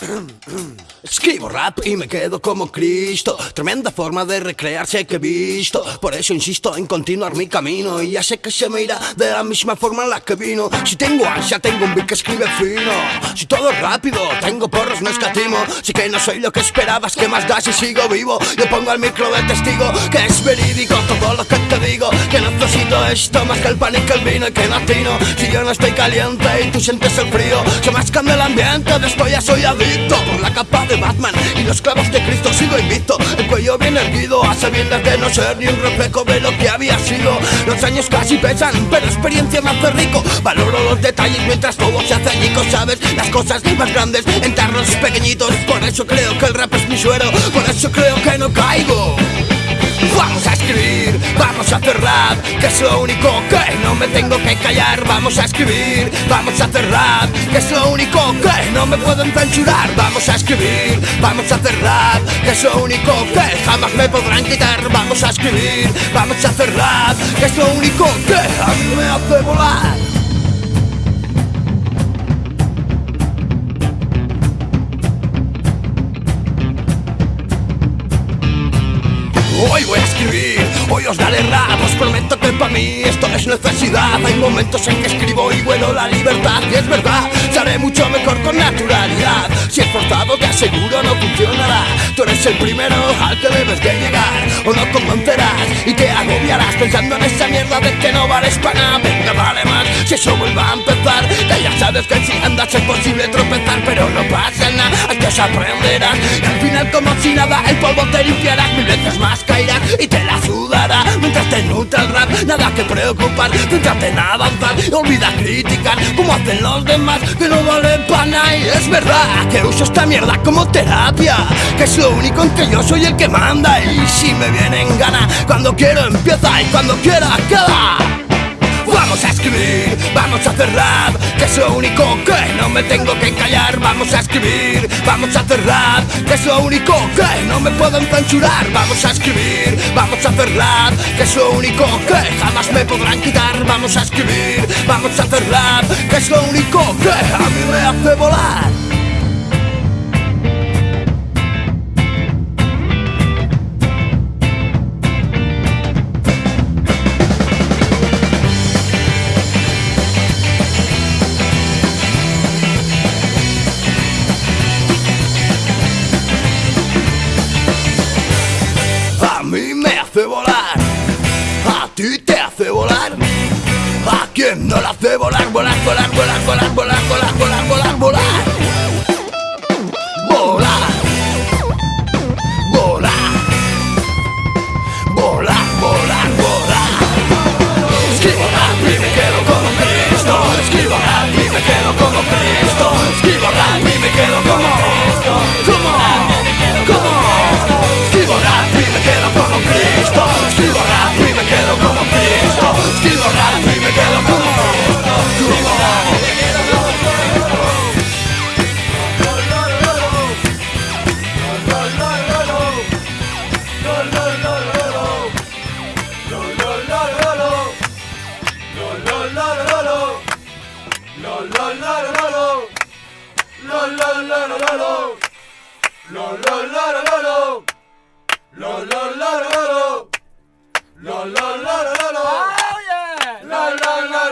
Escribo rap y me quedo como Cristo. Tremenda forma de recrearse que he visto. Por eso insisto en continuar mi camino. Y ya sé que se me irá de la misma forma en la que vino. Si tengo ansia, tengo un beat que escribe fino. Si todo es rápido, tengo porros, no escatimo. Si que no soy lo que esperabas, que más da si sigo vivo? Yo pongo al micro de testigo que es verídico todo lo que te digo. Que necesito esto más que el pan y que el vino y que latino. Si yo no estoy caliente y tú sientes el frío, se más cambia el ambiente. Después ya soy por la capa de Batman y los clavos de Cristo sigo invicto. El cuello bien erguido, a sabiendas de no ser ni un reflejo de lo que había sido. Los años casi pesan, pero experiencia me hace rico. Valoro los detalles mientras todo se hace añico, sabes las cosas más grandes en tarros pequeñitos. Por eso creo que el rap es mi suero, por eso creo que no caigo. Vamos a escribir, vamos a hacer rap, que es lo único que no me tengo que callar. Vamos a escribir, vamos a hacer rap, que es lo único que no me pueden censurar. Vamos a escribir, vamos a hacer rap, que es lo único que jamás me podrán quitar. Vamos a escribir, vamos a hacer rap, que es lo único que a mí me hace volar. Hoy voy a escribir, hoy os daré rap, os prometo que para mí esto es necesidad. Hay momentos en que escribo y vuelo la libertad, y es verdad, se haré mucho mejor con naturalidad. Si es forzado, te aseguro no funcionará. Tú eres el primero al que debes de llegar, o no convencerás y te agobiarás pensando en esa mierda de que no vales para nada. Venga, vale más, si eso vuelva a empezar, que ya sabes que si andas es posible tropezar, pero no pasa nada, hay que aprenderás. Como si nada, el polvo te limpiarás mil veces más caerás y te la sudará mientras te nutre el rap. Nada que preocupar, céntrate en avanzar. Olvida criticar como hacen los demás que no valen para nada. Y es verdad que uso esta mierda como terapia, que es lo único en que yo soy el que manda. Y si me viene en gana, cuando quiero empieza y cuando quiera queda. Escribir, vamos a hacer rap, que es lo único que no me tengo que callar. Vamos a escribir, vamos a hacer rap, que es lo único que no me pueden censurar. Vamos a escribir, vamos a hacer rap, que es lo único que jamás me podrán quitar. Vamos a escribir, vamos a hacer rap, que es lo único que a mí me hace volar. ti te hace volar. ¿A quién no la hace volar, volar, volar, volar, volar, volar, volar, volar? Lo lo lo lo lo lo. Lo lo lo lo lo lo. Lo lo lo lo lo lo. Lo lo lo lo lo lo. Lo lo lo lo lo lo. Oh yeah. Lo lo lo.